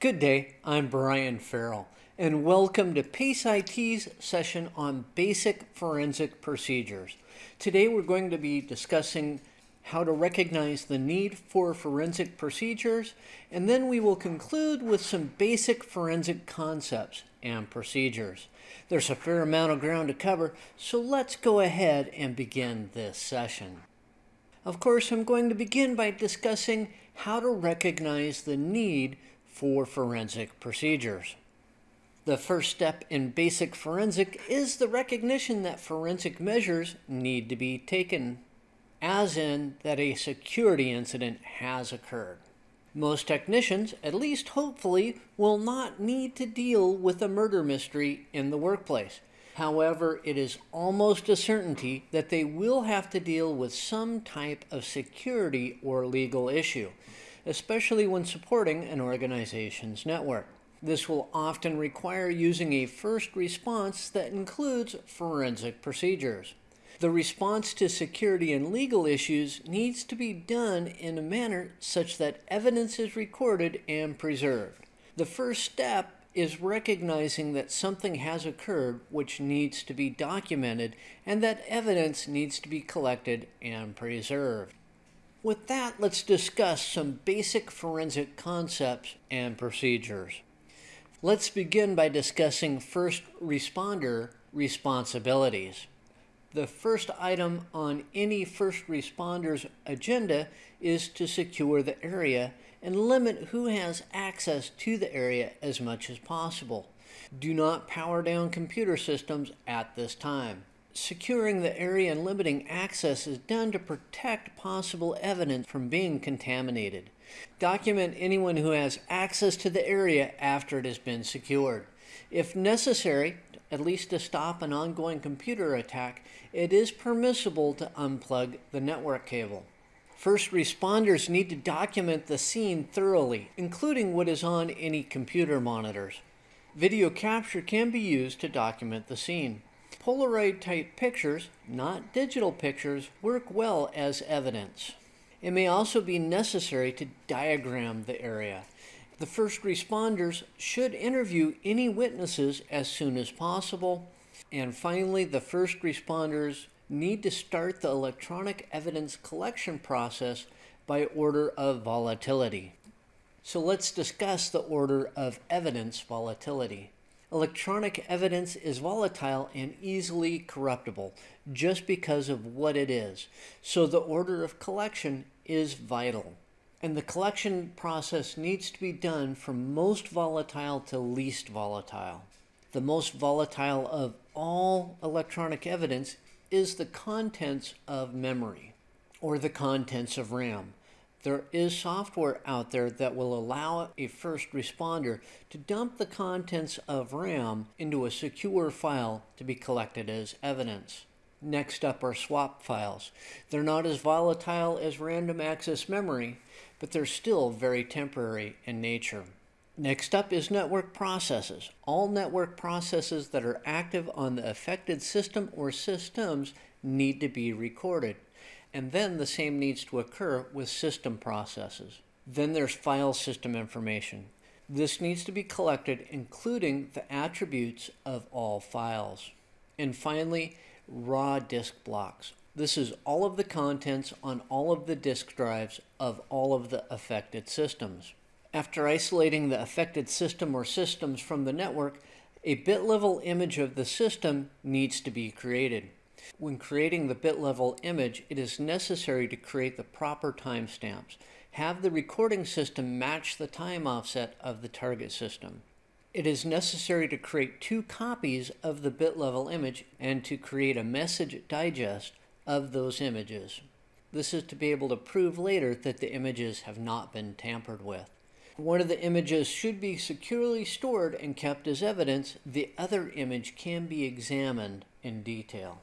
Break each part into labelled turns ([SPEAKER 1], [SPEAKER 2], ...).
[SPEAKER 1] Good day, I'm Brian Farrell, and welcome to PACE IT's session on basic forensic procedures. Today we're going to be discussing how to recognize the need for forensic procedures, and then we will conclude with some basic forensic concepts and procedures. There's a fair amount of ground to cover, so let's go ahead and begin this session. Of course, I'm going to begin by discussing how to recognize the need for forensic procedures. The first step in basic forensic is the recognition that forensic measures need to be taken, as in that a security incident has occurred. Most technicians, at least hopefully, will not need to deal with a murder mystery in the workplace. However, it is almost a certainty that they will have to deal with some type of security or legal issue especially when supporting an organization's network. This will often require using a first response that includes forensic procedures. The response to security and legal issues needs to be done in a manner such that evidence is recorded and preserved. The first step is recognizing that something has occurred which needs to be documented and that evidence needs to be collected and preserved. With that, let's discuss some basic forensic concepts and procedures. Let's begin by discussing first responder responsibilities. The first item on any first responder's agenda is to secure the area and limit who has access to the area as much as possible. Do not power down computer systems at this time. Securing the area and limiting access is done to protect possible evidence from being contaminated. Document anyone who has access to the area after it has been secured. If necessary, at least to stop an ongoing computer attack, it is permissible to unplug the network cable. First responders need to document the scene thoroughly, including what is on any computer monitors. Video capture can be used to document the scene. Polaroid type pictures, not digital pictures, work well as evidence. It may also be necessary to diagram the area. The first responders should interview any witnesses as soon as possible. And finally, the first responders need to start the electronic evidence collection process by order of volatility. So let's discuss the order of evidence volatility. Electronic evidence is volatile and easily corruptible just because of what it is. So the order of collection is vital. And the collection process needs to be done from most volatile to least volatile. The most volatile of all electronic evidence is the contents of memory or the contents of RAM. There is software out there that will allow a first responder to dump the contents of RAM into a secure file to be collected as evidence. Next up are swap files. They're not as volatile as random access memory, but they're still very temporary in nature. Next up is network processes. All network processes that are active on the affected system or systems need to be recorded. And then the same needs to occur with system processes. Then there's file system information. This needs to be collected, including the attributes of all files. And finally, raw disk blocks. This is all of the contents on all of the disk drives of all of the affected systems. After isolating the affected system or systems from the network, a bit level image of the system needs to be created. When creating the bit level image, it is necessary to create the proper timestamps. Have the recording system match the time offset of the target system. It is necessary to create two copies of the bit level image and to create a message digest of those images. This is to be able to prove later that the images have not been tampered with. One of the images should be securely stored and kept as evidence. The other image can be examined in detail.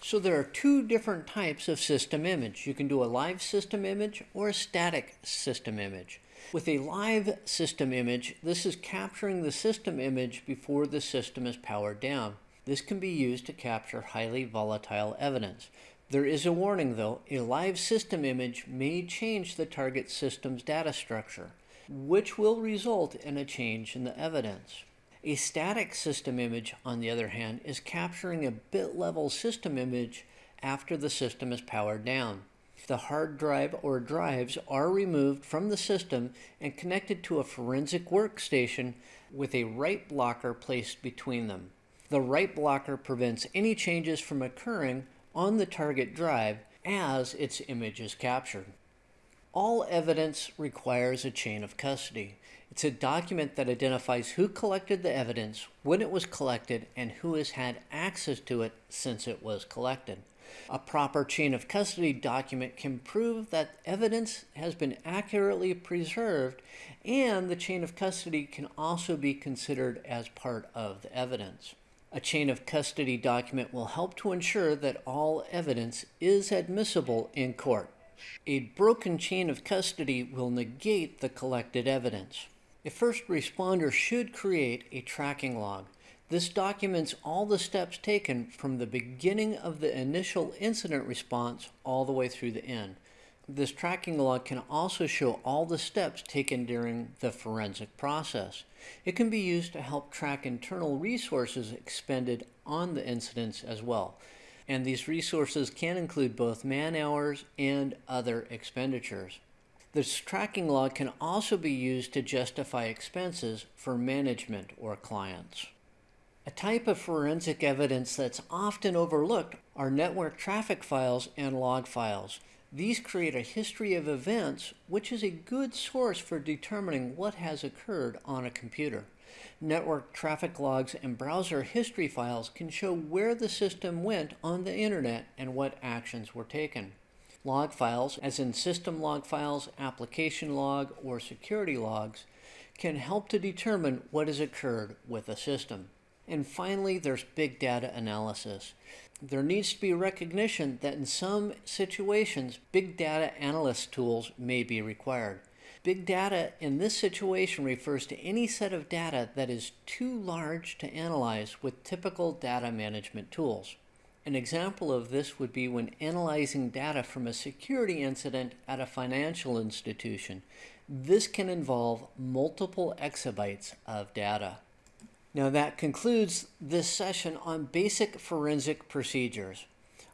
[SPEAKER 1] So there are two different types of system image. You can do a live system image or a static system image. With a live system image, this is capturing the system image before the system is powered down. This can be used to capture highly volatile evidence. There is a warning though, a live system image may change the target system's data structure. which will result in a change in the evidence. A static system image, on the other hand, is capturing a bit level system image after the system is powered down. The hard drive or drives are removed from the system and connected to a forensic workstation with a write blocker placed between them. The write blocker prevents any changes from occurring on the target drive as its image is captured. All evidence requires a chain of custody. It's a document that identifies who collected the evidence, when it was collected, and who has had access to it since it was collected. A proper chain of custody document can prove that evidence has been accurately preserved, and the chain of custody can also be considered as part of the evidence. A chain of custody document will help to ensure that all evidence is admissible in court. A broken chain of custody will negate the collected evidence. A first responder should create a tracking log. This documents all the steps taken from the beginning of the initial incident response all the way through the end. This tracking log can also show all the steps taken during the forensic process. It can be used to help track internal resources expended on the incidents as well. And these resources can include both man hours and other expenditures. This tracking log can also be used to justify expenses for management or clients. A type of forensic evidence that's often overlooked are network traffic files and log files. These create a history of events, which is a good source for determining what has occurred on a computer. Network traffic logs and browser history files can show where the system went on the internet and what actions were taken. Log files, as in system log files, application log, or security logs, can help to determine what has occurred with a system. And finally, there's big data analysis there needs to be recognition that in some situations, big data analyst tools may be required. Big data in this situation refers to any set of data that is too large to analyze with typical data management tools. An example of this would be when analyzing data from a security incident at a financial institution. This can involve multiple exabytes of data. Now that concludes this session on basic forensic procedures.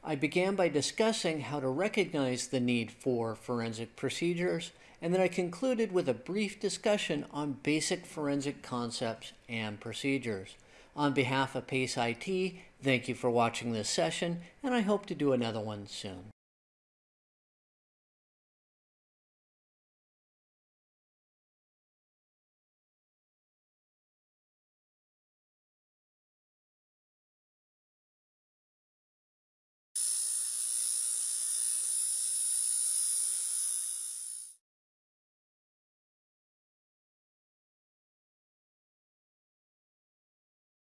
[SPEAKER 1] I began by discussing how to recognize the need for forensic procedures, and then I concluded with a brief discussion on basic forensic concepts and procedures. On behalf of PACE IT, thank you for watching this session, and I hope to do another one soon.